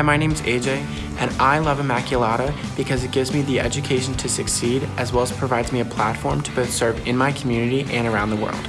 Hi, my name is AJ, and I love Immaculata because it gives me the education to succeed as well as provides me a platform to both serve in my community and around the world.